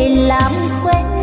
để làm quen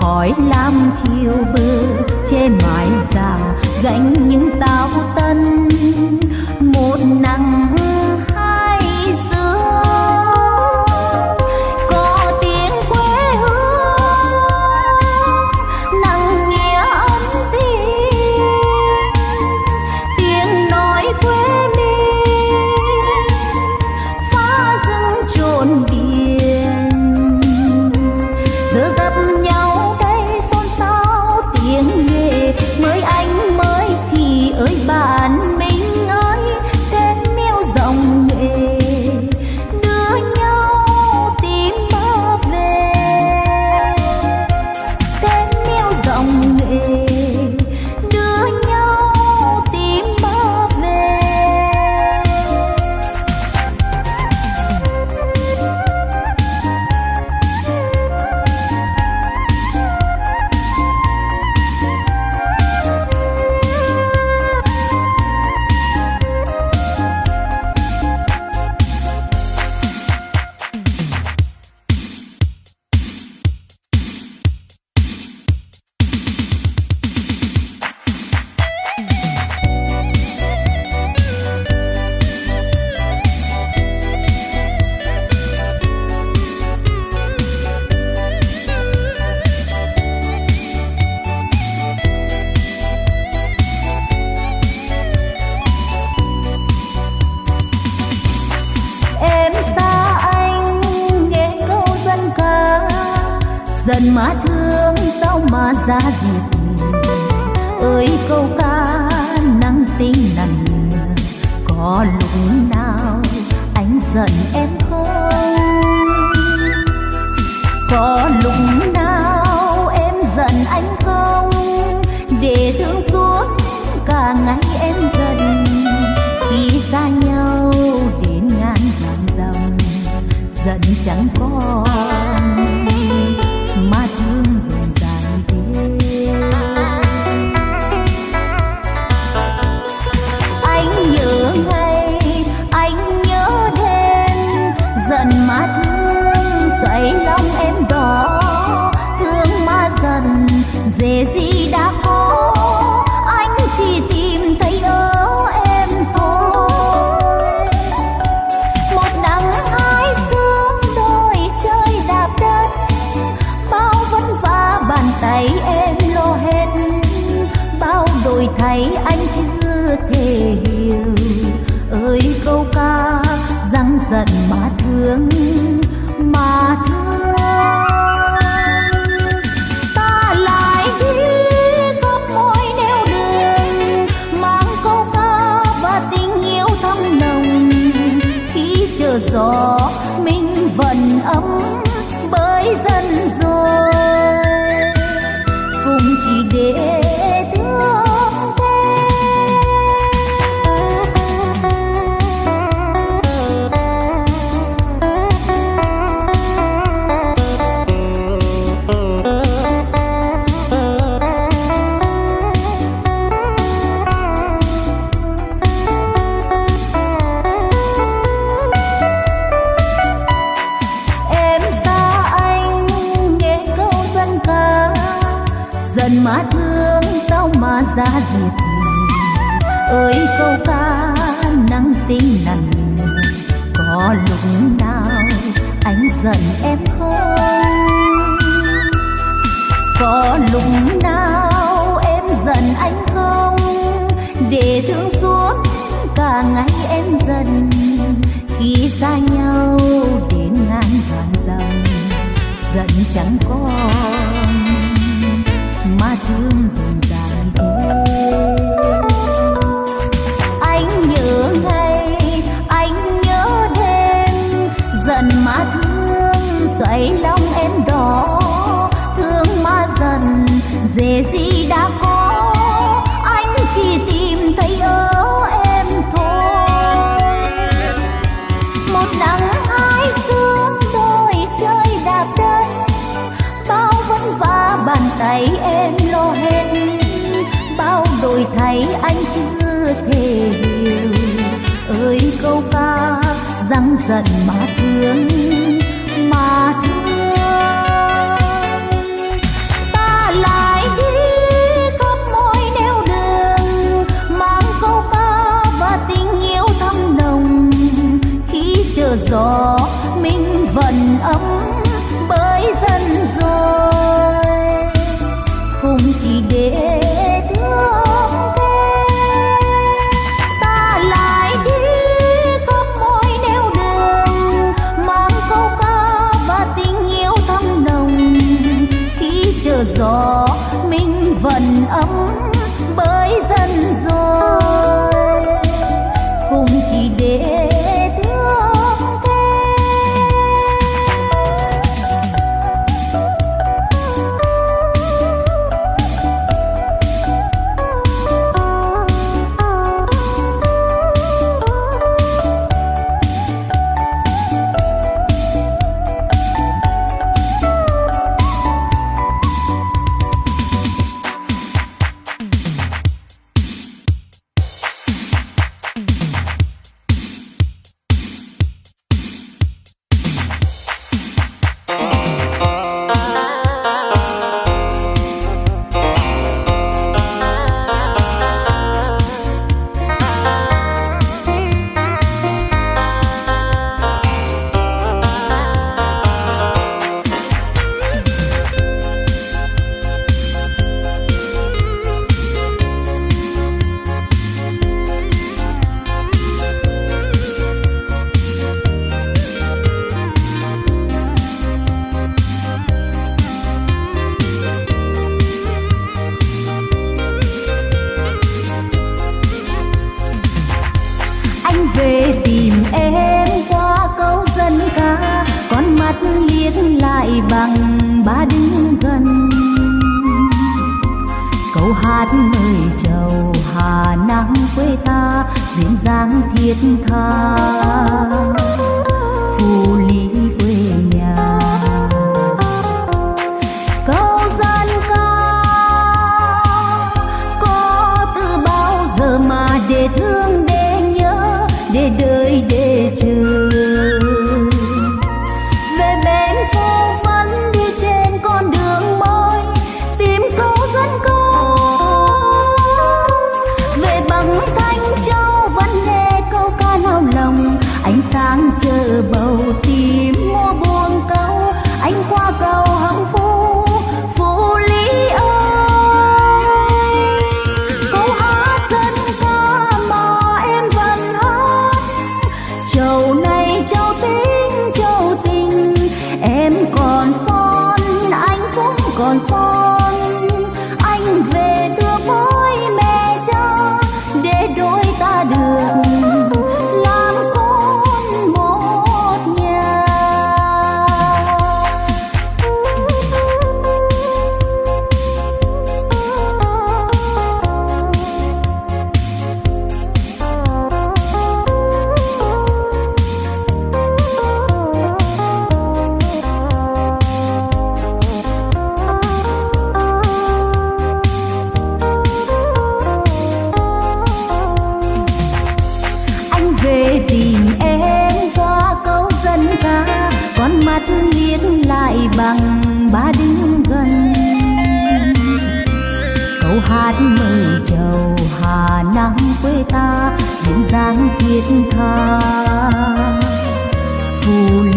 khỏi lam chiều bơ che mái già gánh những tao tân mà thương sao mà ra gì? Ơi, câu ca nắng tinh nằn có lúc nào anh giận em không? Có lúc nào đã có sol. lại bằng ba đứng gần. Câu hát mời chầu hà nắng quê ta, duyên dáng thiết tha. Phù hát mây trầu hà nắng quê ta duyên dáng thiết tha. Phù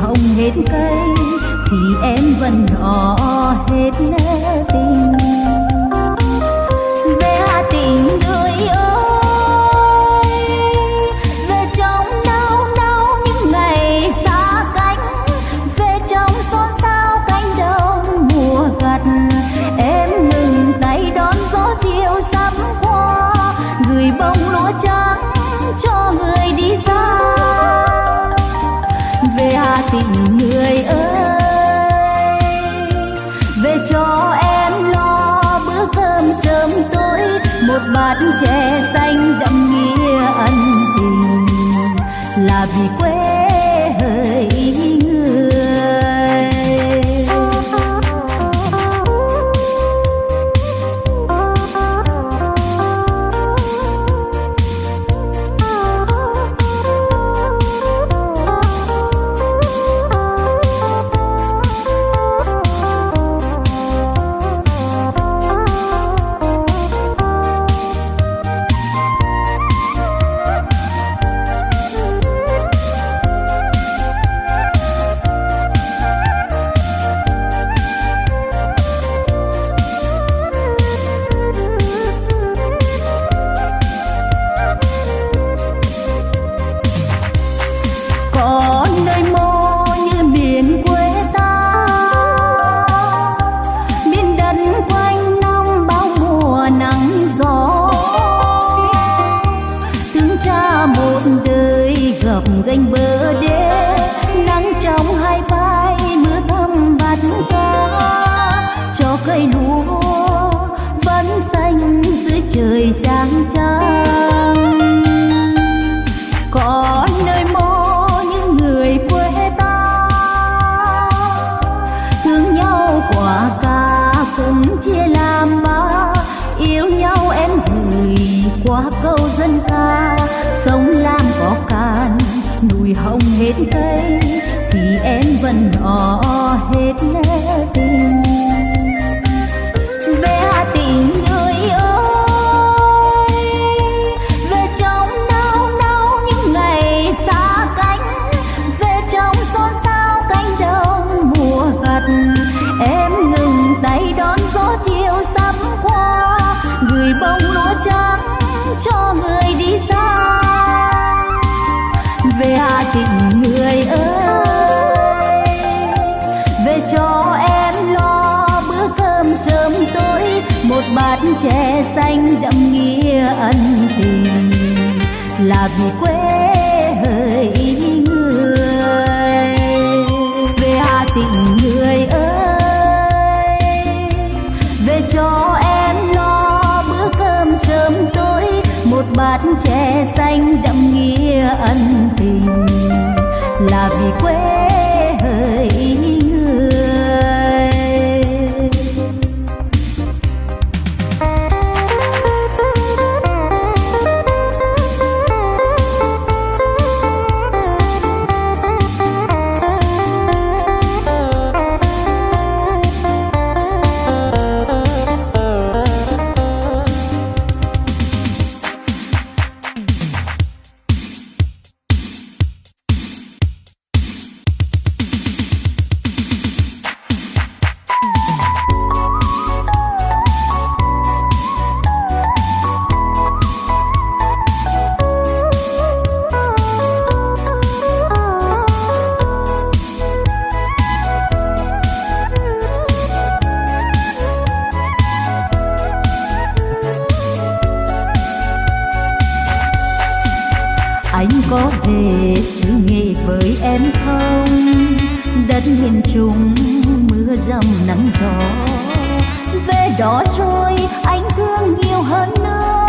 hồng hết cây thì em vẫn đỏ hết tình bát chè xanh đậm nghĩa ân tình. Là vì quê bờ đêm. Cho người đi xa. Về hà tĩnh, người ơi, về cho em lo bữa cơm sớm tối, một bát chè xanh đậm nghĩa ân tình, là vì quê hỡi người. Về hà tĩnh bát chè xanh đậm nghĩa ân tình. Là vì quê dầm nắng gió. Về đó rồi anh thương nhiều hơn nữa.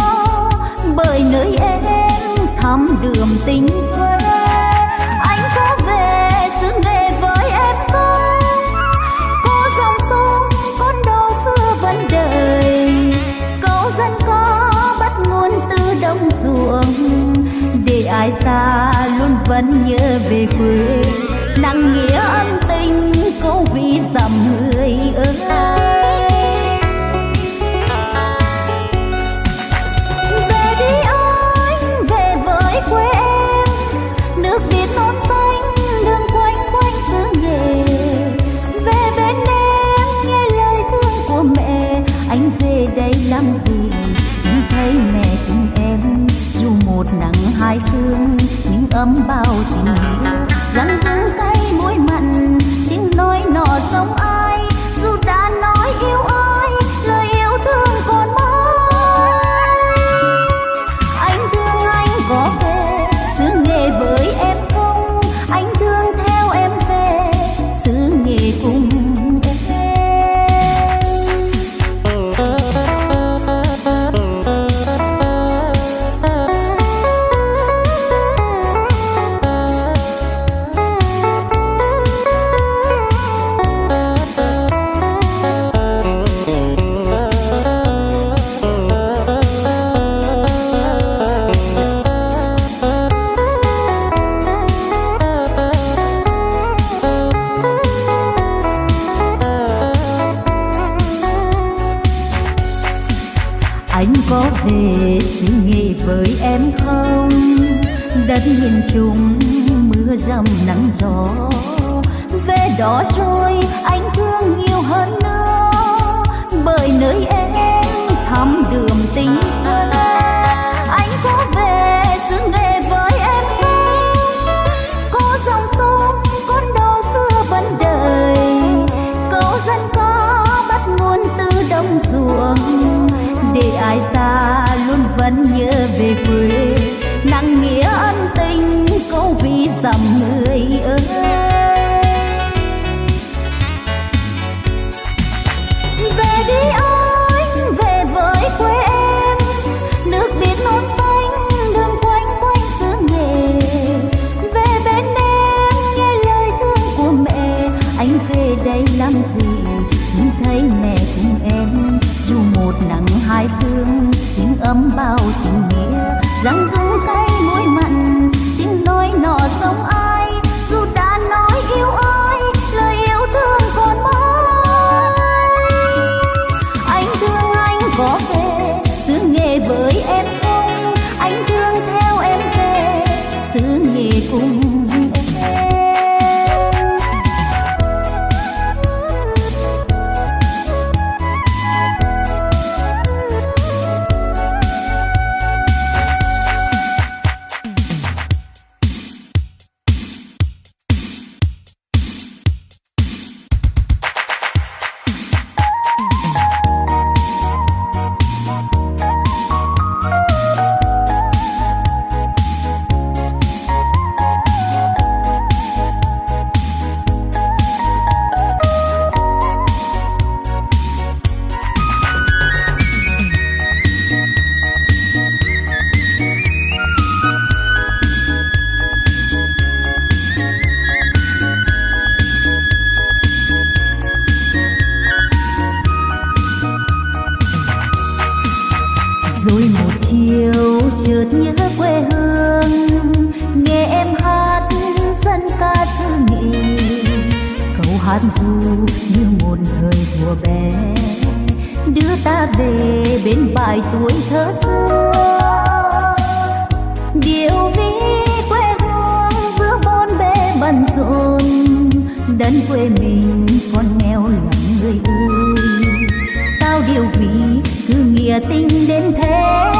Bởi nơi em thắm đường tình quê. Anh có về xứ nghệ với em không có dòng sông con đò xưa vẫn đời. Câu dân có bắt nguồn từ đồng ruộng. Để ai xa luôn vẫn nhớ về quê. Nặng nghĩa ân tình câu vì dặm người ơi. Về đi anh, về với quê em. Nước biển non xanh đường quanh quanh xứ nghề. Về bên em, nghe lời thương của mẹ. Anh về đây làm gì? Nhưng thấy mẹ cùng em, dù một nắng hai sương nhưng ấm bao về suy nghĩ với em không? Đất nhìn chung mưa rầm nắng gió. Về đó rồi, anh thương nhiều hơn nữa. Bởi nơi em thắm đường tình vẫn nhớ về quê. Nặng nghĩa ân tình câu vì dầm mưa. ta về bên bài tuổi thơ xưa. Điệu ví quê hương giữa bon bề bận rộn đến quê mình con nghèo lắm người ơi. Sao điều vì cứ nghĩa tình đến thế?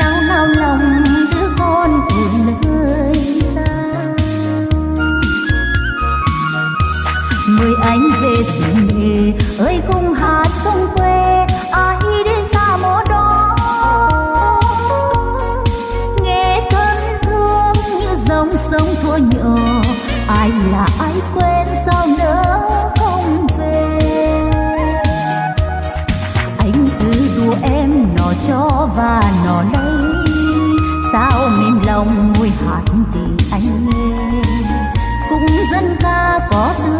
Nao nao lòng đứa con của nơi xa. Mời anh về xin nghề ơi, không tình anh nghe cũng dân ca có tư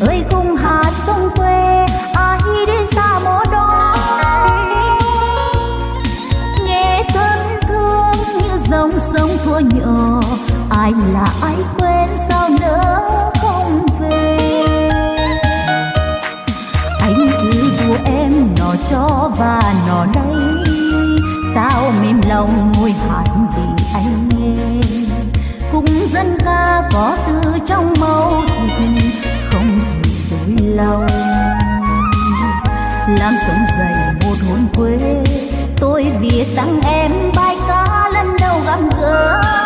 Lay làm sống dày một hồn quê. Tôi viết tặng em bài ca lần đầu gặp gỡ.